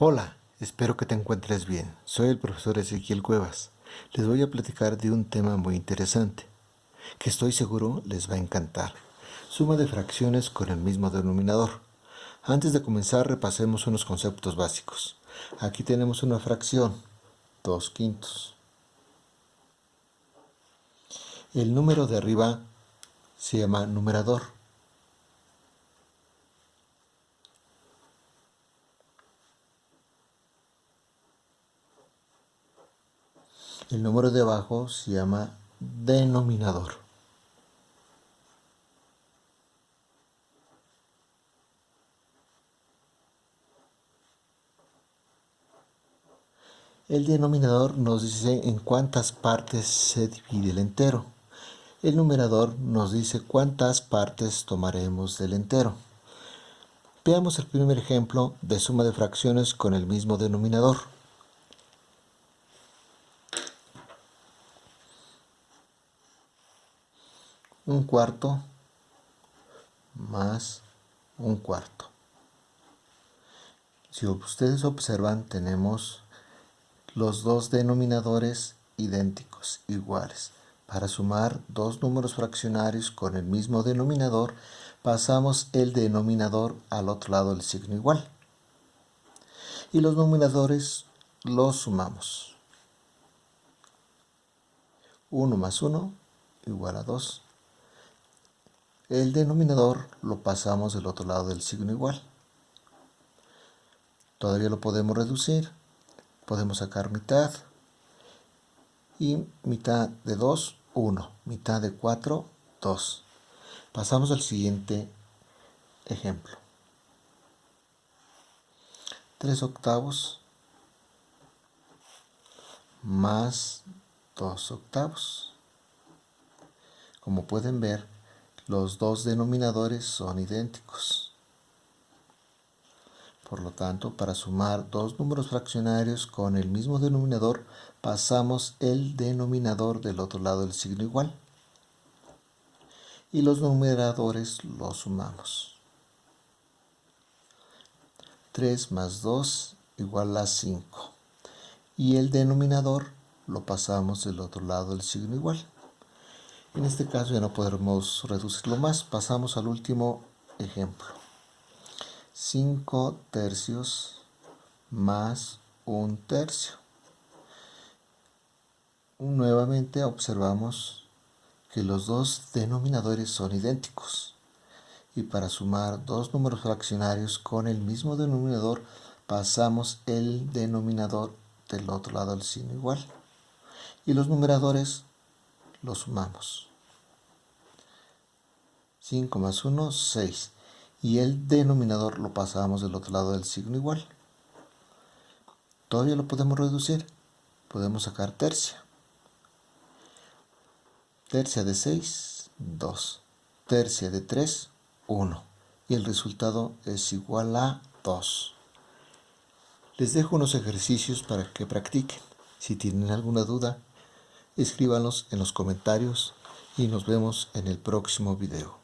Hola, espero que te encuentres bien. Soy el profesor Ezequiel Cuevas. Les voy a platicar de un tema muy interesante, que estoy seguro les va a encantar. Suma de fracciones con el mismo denominador. Antes de comenzar repasemos unos conceptos básicos. Aquí tenemos una fracción, 2 quintos. El número de arriba se llama numerador El número de abajo se llama denominador. El denominador nos dice en cuántas partes se divide el entero. El numerador nos dice cuántas partes tomaremos del entero. Veamos el primer ejemplo de suma de fracciones con el mismo denominador. Un cuarto más un cuarto. Si ustedes observan, tenemos los dos denominadores idénticos, iguales. Para sumar dos números fraccionarios con el mismo denominador, pasamos el denominador al otro lado del signo igual. Y los numeradores los sumamos. 1 más 1 igual a 2 el denominador lo pasamos del otro lado del signo igual. Todavía lo podemos reducir. Podemos sacar mitad. Y mitad de 2, 1. Mitad de 4, 2. Pasamos al siguiente ejemplo. 3 octavos más 2 octavos. Como pueden ver, los dos denominadores son idénticos. Por lo tanto, para sumar dos números fraccionarios con el mismo denominador, pasamos el denominador del otro lado del signo igual. Y los numeradores los sumamos. 3 más 2 igual a 5. Y el denominador lo pasamos del otro lado del signo igual. En este caso ya no podremos reducirlo más. Pasamos al último ejemplo. 5 tercios más un tercio. Nuevamente observamos que los dos denominadores son idénticos. Y para sumar dos números fraccionarios con el mismo denominador, pasamos el denominador del otro lado del signo igual. Y los numeradores lo sumamos. 5 más 1, 6. Y el denominador lo pasamos del otro lado del signo igual. Todavía lo podemos reducir. Podemos sacar tercia. Tercia de 6, 2. Tercia de 3, 1. Y el resultado es igual a 2. Les dejo unos ejercicios para que practiquen. Si tienen alguna duda, escríbanlos en los comentarios y nos vemos en el próximo video.